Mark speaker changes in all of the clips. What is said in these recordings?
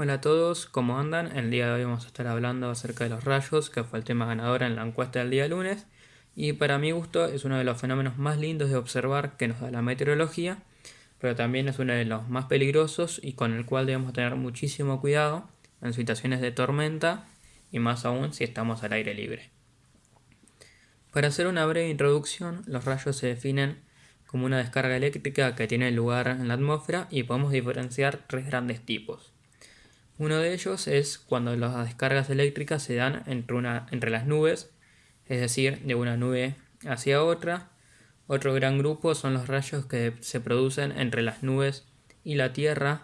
Speaker 1: Hola a todos, ¿cómo andan? El día de hoy vamos a estar hablando acerca de los rayos, que fue el tema ganador en la encuesta del día lunes. Y para mi gusto es uno de los fenómenos más lindos de observar que nos da la meteorología, pero también es uno de los más peligrosos y con el cual debemos tener muchísimo cuidado en situaciones de tormenta y más aún si estamos al aire libre. Para hacer una breve introducción, los rayos se definen como una descarga eléctrica que tiene lugar en la atmósfera y podemos diferenciar tres grandes tipos. Uno de ellos es cuando las descargas eléctricas se dan entre, una, entre las nubes, es decir, de una nube hacia otra. Otro gran grupo son los rayos que se producen entre las nubes y la Tierra.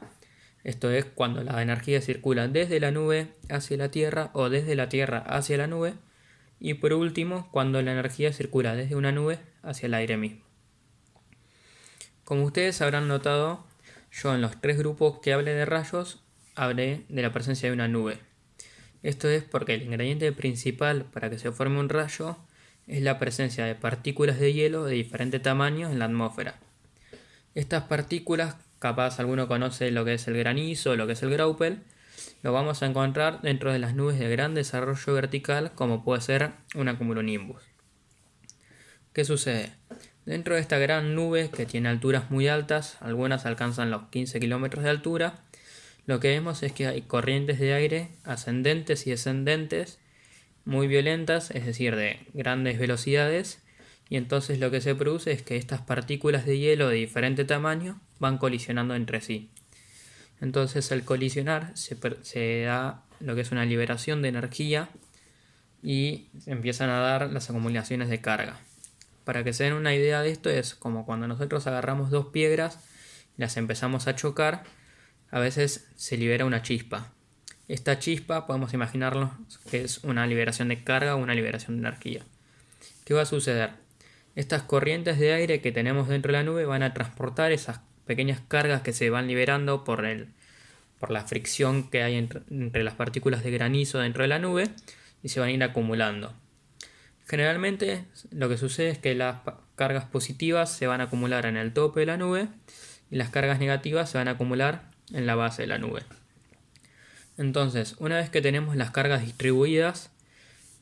Speaker 1: Esto es cuando la energía circula desde la nube hacia la Tierra o desde la Tierra hacia la nube. Y por último, cuando la energía circula desde una nube hacia el aire mismo. Como ustedes habrán notado, yo en los tres grupos que hablé de rayos hablé de la presencia de una nube. Esto es porque el ingrediente principal para que se forme un rayo es la presencia de partículas de hielo de diferente tamaño en la atmósfera. Estas partículas, capaz alguno conoce lo que es el granizo lo que es el graupel, lo vamos a encontrar dentro de las nubes de gran desarrollo vertical como puede ser una cumulonimbus. ¿Qué sucede? Dentro de esta gran nube que tiene alturas muy altas, algunas alcanzan los 15 kilómetros de altura, lo que vemos es que hay corrientes de aire ascendentes y descendentes muy violentas, es decir, de grandes velocidades, y entonces lo que se produce es que estas partículas de hielo de diferente tamaño van colisionando entre sí. Entonces al colisionar se, se da lo que es una liberación de energía y empiezan a dar las acumulaciones de carga. Para que se den una idea de esto es como cuando nosotros agarramos dos piedras las empezamos a chocar, a veces se libera una chispa. Esta chispa podemos imaginarlo que es una liberación de carga o una liberación de energía. ¿Qué va a suceder? Estas corrientes de aire que tenemos dentro de la nube van a transportar esas pequeñas cargas que se van liberando por, el, por la fricción que hay entre, entre las partículas de granizo dentro de la nube y se van a ir acumulando. Generalmente lo que sucede es que las cargas positivas se van a acumular en el tope de la nube y las cargas negativas se van a acumular en la base de la nube. Entonces, una vez que tenemos las cargas distribuidas,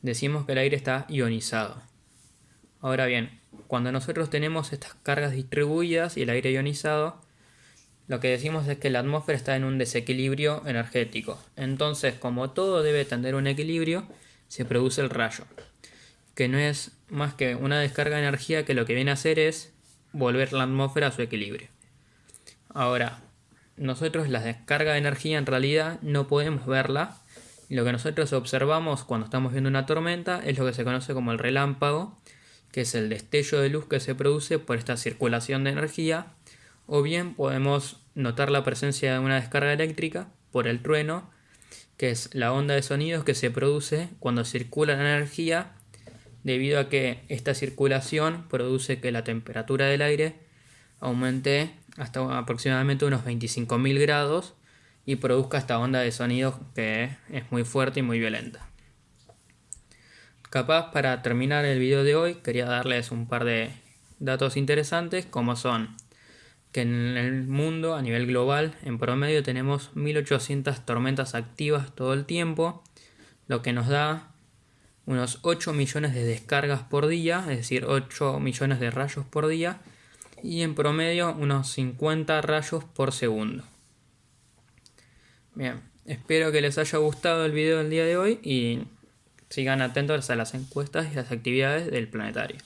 Speaker 1: decimos que el aire está ionizado. Ahora bien, cuando nosotros tenemos estas cargas distribuidas y el aire ionizado, lo que decimos es que la atmósfera está en un desequilibrio energético. Entonces, como todo debe tener un equilibrio, se produce el rayo, que no es más que una descarga de energía que lo que viene a hacer es volver la atmósfera a su equilibrio. Ahora, nosotros la descarga de energía en realidad no podemos verla. lo que nosotros observamos cuando estamos viendo una tormenta es lo que se conoce como el relámpago, que es el destello de luz que se produce por esta circulación de energía. O bien podemos notar la presencia de una descarga eléctrica por el trueno, que es la onda de sonidos que se produce cuando circula la energía, debido a que esta circulación produce que la temperatura del aire aumente hasta aproximadamente unos 25.000 grados y produzca esta onda de sonido que es muy fuerte y muy violenta. Capaz para terminar el video de hoy quería darles un par de datos interesantes como son que en el mundo a nivel global en promedio tenemos 1800 tormentas activas todo el tiempo, lo que nos da unos 8 millones de descargas por día, es decir 8 millones de rayos por día y en promedio unos 50 rayos por segundo. Bien, espero que les haya gustado el video del día de hoy y sigan atentos a las encuestas y las actividades del planetario.